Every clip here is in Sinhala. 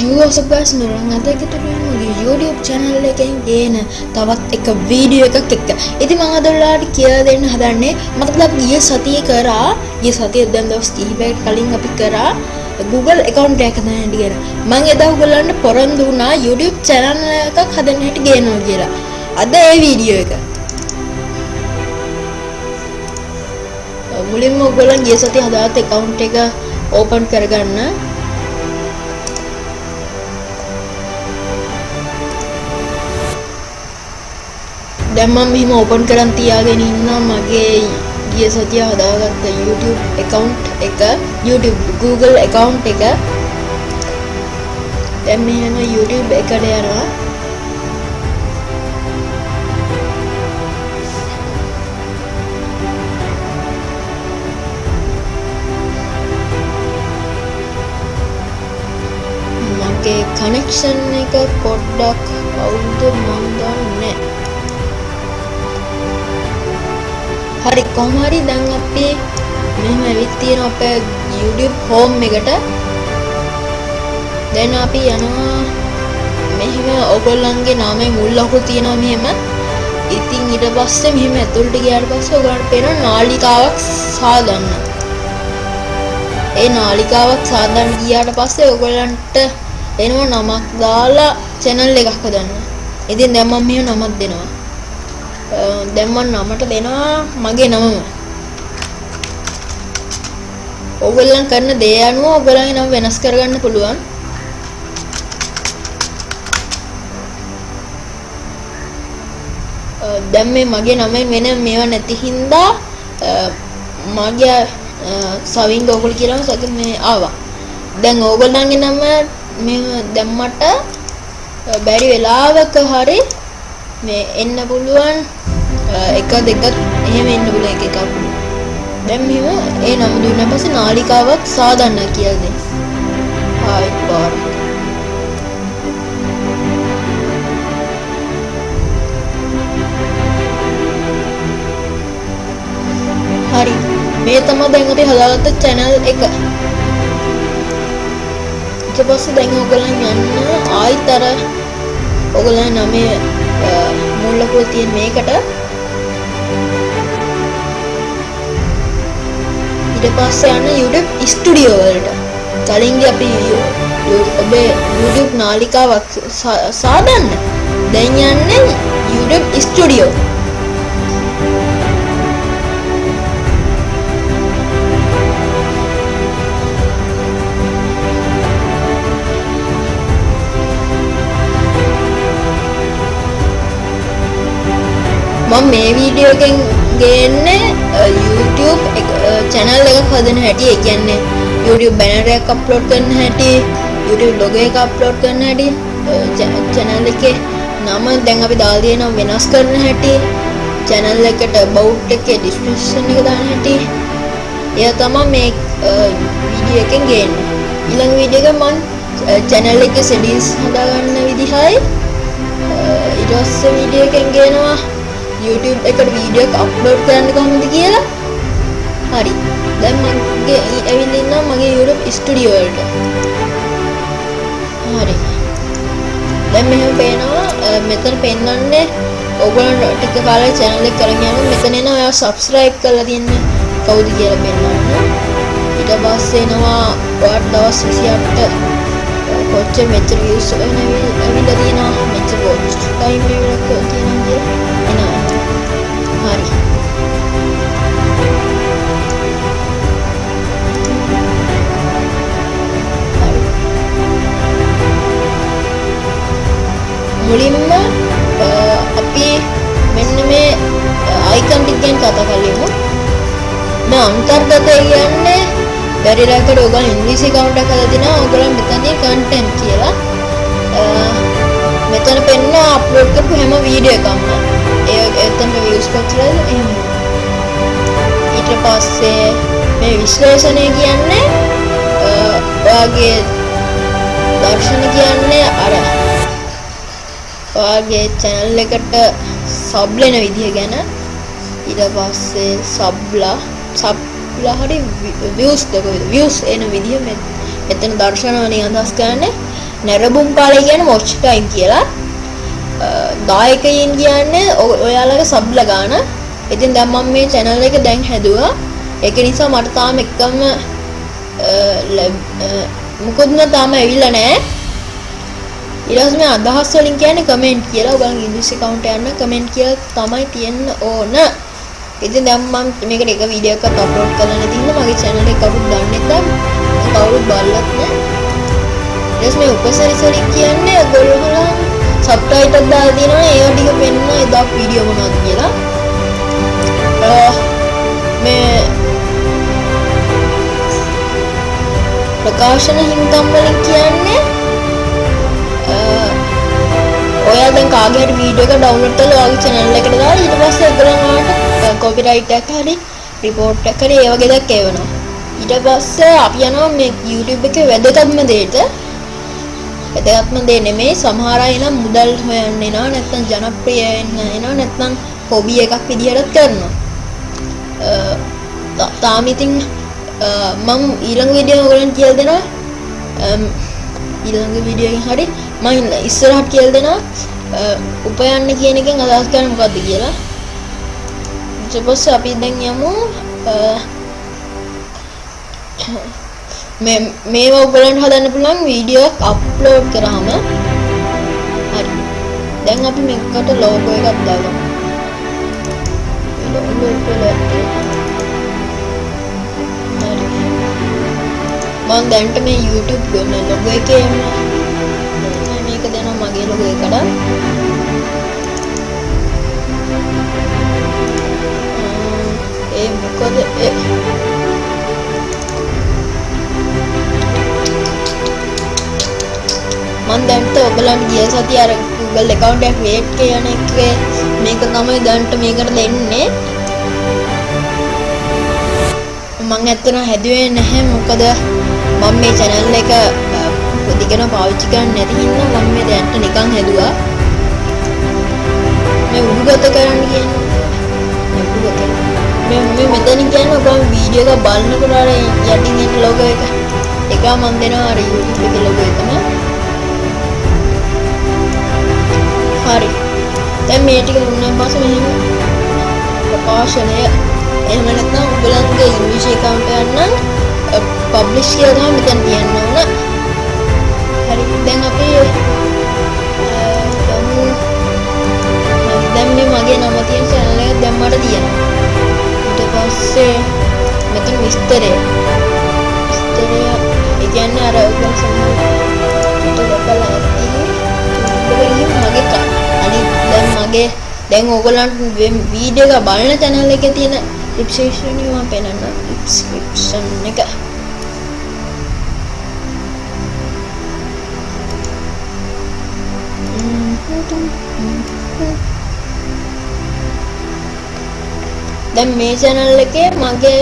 යෝසබස් නරන් අද එකතුරගේ YouTube චැනල් එකෙන් ගේන තවත් එක වීඩියෝ එකක් එක්ක. ඉති මඟදල්ලාට කිය දෙන්න හදන්නේ මතකද ගිය සතිය කරා ගිය සතිය දැන් දවස් කිහිපයක් කලින් අපි කරා Google එකකවන්් එකද හැටි කියෙන මං එදා උගලන්ට පොරන්දු වුණා YouTube චැනල් එකක් හදන්න හැට ගේනවා කියලා. අද ඒ වීඩියෝ එක. මුලින්ම ඔගොලන් ගිය සති හදාත් එකකවුන්් එක ඕපන් කරගන්න. දැන් මම මෙහෙම ඕපන් කරන් තියාගෙන ඉන්නවා. මගේ ගිය සතිය හදාගත්ත YouTube account එක YouTube Google account එක. දැන් මෙහෙම YouTube එකට යනවා. මගේ කනෙක්ෂන් එක පොඩ්ඩක් අවුද මන් දන්නේ. හරි කොහමරි දැන් අපි මෙහෙම ඇවිත් තියෙන අපේ YouTube home එකට දැන් අපි යනවා මෙහෙම ඔයගොල්ලන්ගේ නාමයේ මුල් ලකුණු තියෙනවා මෙහෙම ඉතින් ඊට පස්සේ මෙහෙම ඇතුළට ගියාට පස්සේ ඔයගොල්ලන්ට පේන නාලිකාවක් සාදන්න ඒ නාලිකාවක් සාදන්න ගියාට පස්සේ ඔයගොල්ලන්ට එනවා නමක් දාලා channel එකක් හදන්න. ඉතින් දැන් මම මෙහෙම නමක් දෙනවා. දැන් මම නමට දෙනවා මගේ නමම. ඔයගොල්ලන් කරන දේ අනුව ඔයගොල්ලන්ගේ නම වෙනස් කරගන්න පුළුවන්. දැන් මේ මගේ නමෙන් වෙන මේවා නැති හින්දා මගේ සවින් ඕගොල්ලෝ කියලාම සක මේ ආවා. දැන් ඕගොල්ලන්ගේ නම මේ දැම්මට බැරි වෙලාවක හරි මේ එන්න පුළුවන් එක දෙක එහෙම එන්න පුළුවන් එක එකක් දැන් මෙහෙම ඒ නම දුන්නා පස්සේ නාලිකාවක් සාදන්න කියලා දෙන්න. ආයි පාර. හරි. මේ තමයි දැන් අපි හදාගත්ත channel එක. ඊට පස්සේ දැන් ඔයගොල්ලන් යන්න ආයිත් අර ඔයගොල්ලන් නමේ මුල් ලකුව තියෙන මේකට. ඊට පස්සේ යන්න YouTube ස්ටුඩියෝ වලට. කලින් අපි ඔබේ YouTube නාලිකාවක් සාදන්න. දැන් යන්නේ YouTube ස්ටුඩියෝ මම මේ වීඩියෝ එකෙන් ගේන්නේ YouTube channel එකක් හදන හැටි. ඒ කියන්නේ YouTube banner එකක් අප්ලෝඩ් කරන හැටි YouTube logo එක අප්ලෝඩ් කරන හැටි channel එකේ නම දැන් අපි දාලා තියෙනවා වෙනස් කරන හැටි channel එකට about එකේ description එක දාන හැටි. එයා තමයි මේ වීඩියෝ එකෙන් ගේන්නේ. ඊළඟ වීඩියෝ එක මම channel එකේ settings හදාගන්න විදිහයි. ඊට පස්සේ වීඩියෝ එකෙන් ගේනවා. YouTube එකට වීඩියෝ එක අප්ලෝඩ් කරන්න කොහොමද කියලා හරි දැන් මගේ ඇවිල්ලා ඉන්නවා මගේ YouTube ස්ටුඩියෝ වලට හරි දැන් මෙහෙම පේනවා මෙතන පෙන්වන්නේ ඔයගොල්ලෝ ටික කාලයක් channel එක කරගෙන යනවා මෙතන එනවා ඔයා subscribe කරලා තියන්නේ කවුද කියලා පෙන්වන්න ඊට පස්සේ එනවා ඔයාට දවස් 28 කොච්චර මෙච්චර views ඇවිල්ලා තියෙනවා මෙච්චර watch time එකක් තියෙනවා කියලා මුලින්ම අපි මෙන්න මේ අයිකන් ටික ගැන කතා කරමු මේ අන්තර්ගතය කියන්නේ බැරි රැකට ඔයගොල්ලෝ ඉංග්‍රීසි account එකක් හදලා දිනා ඔයගොල්ලෝ මෙතනදී content කියලා. මෙතන පෙන්න අප්ලෝඩ් කරපු හැම වීඩියෝ එකක්ම. ඒ එතනට views කොච්චරද එහෙම. ඊට පස්සේ මේ විශ්ලේෂණය කියන්නේ ඔයාගේ දර්ශන කියන්නේ අර ඔයාගේ channel එකට sub වෙන විදිහ ගැන ඊට පස්සේ subලා subලා හරි views දකෝ views එන විදිහ මෙතන දර්ශන වලින් අදහස් කරන්නේ නැරබුම් පාලය කියන්නේ watch time කියලා. දායකයින් කියන්නේ ඔයාලගේ සබ්ල ගාන. ඉතින් දැන් මම මේ channel එක දැන් හැදුවා. ඒක නිසා මට තාම එකම මුකුත්ම තාම ඇවිල්ලා නැහැ. ඊට පස්සේ මේ අදහස් වලින් කියන්නේ කමෙන්ට් කියලා. ඔයගොල්ලෝ ඉංග්‍රීසි account යන්න කමෙන්ට් කියලා තමයි තියන්න ඕන. ඉතින් දැන් මම මේකට එක වීඩියෝ එකක් අප්ලෝඩ් කරලා නැති හින්දා මගේ channel එක කවුරුත් දන්නේ නැත්නම් කවුරුත් බලලත් නැහැ. ඊට මේ උපසරිස වලින් කියන්නේ ඔයගොල්ලෝ සබ්ටයිටල් දාලා තියෙනවනේ ඒවා ටික වෙන්න එදා වීඩියෝ මොනවද කියලා. මේ ප්‍රකාශන හිමිකම් වලින් කියන්නේ ඔයා දැන් කාගේ හරි වීඩියෝ එක ඩවුන්ලෝඩ් කරලා ඔයාගේ channel එකට දාලා ඊට පස්සේ ඒගොල්ලන්ට කොපිරයිට් එකක් හරි රිපෝට් එකක් හරි ඒ වගේ දෙයක් එවනවා. ඊට පස්සේ අපි යනවා මේ YouTube එකේ වැදගත්ම දෙයට. වැදගත්ම දේ නෙමෙයි සමහර අය නම් මුදල් හොයන්න එනවා නැත්නම් ජනප්‍රිය වෙන්න එනවා නැත්නම් හොබි එකක් විදිහටත් කරනවා. තාම ඉතින් මම ඊළඟ වීඩියෝ ඔයගොල්ලන්ට කියලා දෙනවා. ඊළඟ වීඩියෝ එකෙන් හරි මම ඉස්සරහට කියලා දෙනවා උපයන්න කියන එකෙන් අදහස් කරන්නේ මොකද්ද කියලා. ඊට පස්සේ අපි දැන් යමු මේ මේවා ඔයගලන්ට හදන්න පුළුවන් වීඩියෝ එකක් අප්ලෝඩ් කරාම හරි. දැන් අපි මේකට ලෝගෝ එකක් දාගමු. ඩවුන්ලෝඩ් කරලා හරි. මම දැන්ට මේ YouTube ගන්න ලොගෝ එකේ මේක දැන්ට ඔබලන්ට ගිය සති අර Google account එක create කියන එකේ මේක තමයි දැන්ට මේකට දෙන්නේ. මං ඇත්තටම හැදුවේ නැහැ. මොකද මම මේ channel එක දිගට පාවිච්චි කරන්නේ නැති හින්දා මම මේ දැන්ට නිකන් හැදුවා. මේ උඩුගත කරන්න කියන්නේ. උඩුගත. මේ මේ මෙතන කියන්නේ ඔබ වීඩියෝ එක බලනකොට අර යටින් එන ලොගෝ එක. එක මම දෙනවා අර YouTube එකේ ලොගෝ එකම. හරි. දැන් මේ ටික දුන්නාන් පස්සේ මෙහෙම ප්‍රකාශනය. එහෙම නැත්නම් උගලන්ගේ ඉංග්‍රීසි account එක නම් පබ්ලිෂ් කියලා තමයි මෙතන තියන්න ඕන. හරි. දැන් අපි දැන් මේ මගේ නම තියෙන channel එක දැම්මට තියෙනවා. ඊට පස්සේ මෙතන විස්තරය විස්තරය. දැන් මගේ දැන් ඕගොල්ලන්ට වීඩියෝ එක බලන channel එකේ තියෙන description එක මම පෙන්නන්න. description එක. දැන් මේ channel එකේ මගේ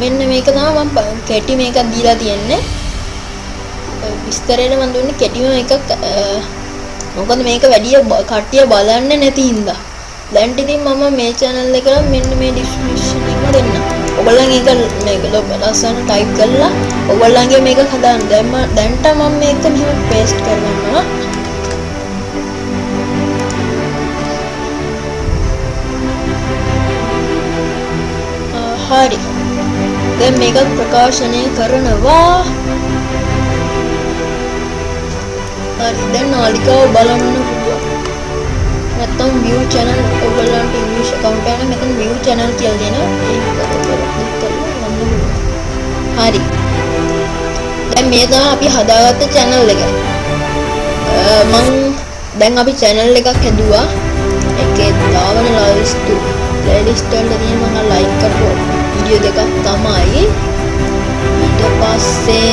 මෙන්න මේක තමයි මම කෙටි මේකක් දීලා තියෙන්නේ. විස්තරයට මම දුන්නේ කෙටිම එකක් මොකද මේක වැඩි කට්ටිය බලන්නේ නැති හින්දා දැන් ඉතින් මම මේ channel එකට මෙන්න මේ description එක දෙන්න. ඔයගොල්ලන් ඒක මේක ලස්සන type කරලා ඔයගොල්ලන්ගේ මේක හදාන්න. දැන් මම දැන්ට මම මේක මෙහෙම paste කරගන්නවා. හරි. දැන් මේකත් ප්‍රකාශනය කරනවා. හරි දැන් නාලිකාව බලන්න පුළුවන්. නැත්තම් view channel ඔයගොල්ලන්ට ඉංග්‍රීසි account එක නම් මෙතන view channel කියලා දෙනවා. ඒක ඔයගොල්ලෝ ක්ලික් කරලා ගන්න පුළුවන්. හරි. දැන් මේ තමයි අපි හදාගත්ත channel එක. මං දැන් අපි channel එකක් හැදුවා. ඒකේ දාවන playlist playlist වල තියෙන මම like කරපු වීඩියෝ දෙකක් තමයි. ඊට පස්සේ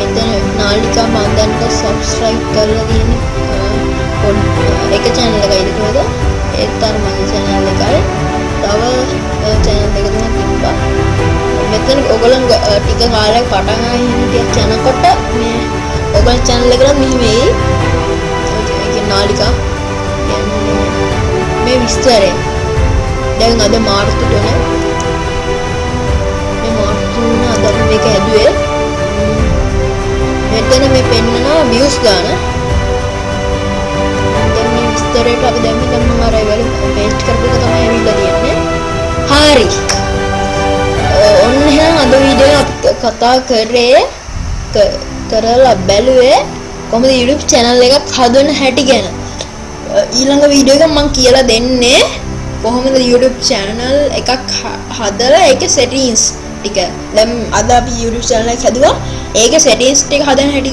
මෙතන නාලිකා මන්දන්ට සබස්ක්‍රයිබ් කරලා තියෙන එක channel එකයි නේද? ඒත් අර මගේ channel එකයි. තව channel දෙක තුනක් තිබ්බා. මෙතන ඔයගොල්ලන් ටික කාලයක් පටන් ගන්න ටික යනකොට මේ ඔයගොල්ලන් channel එකට මෙහෙම එයි. ඒක නාලිකා මේ විස්තරය. දැන් අද මාර්තු 3 මේ මාර්තු මේක හැදුවේ මෙතන මේ පෙන්නනවා views ගාන. දැන් මේ විස්තරයට අපි දැම්මේ දැන් මම අර ඒවල පේස්ට් කරපු එක තමයි ඇවිල්ලා තියෙන්නේ. හරි. ඔන්න එහෙනම් අද වීඩියෝ අපි කතා කරේ කරලා බැලුවේ කොහොමද YouTube channel එකක් හදන හැටි ගැන. ඊළඟ වීඩියෝ එක මම කියලා දෙන්නේ කොහොමද YouTube channel එකක් හදලා ඒකේ settings ටික දැන් අද අපි YouTube channel එක හැදුවා. ඒකේ settings ටික හදන හැටි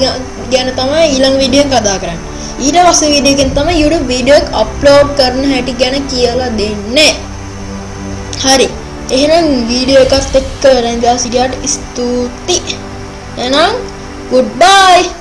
ගැන තමයි ඊළඟ වීඩියෝ එක කතා කරන්නේ. ඊට පස්සේ වීඩියෝ එකෙන් තමයි YouTube වීඩියෝ එක අප්ලෝඩ් කරන හැටි ගැන කියලා දෙන්නේ. හරි. එහෙනම් වීඩියෝ එකත් එක්ක රැඳලා සිටියට ස්තුතියි. එහෙනම් goodbye.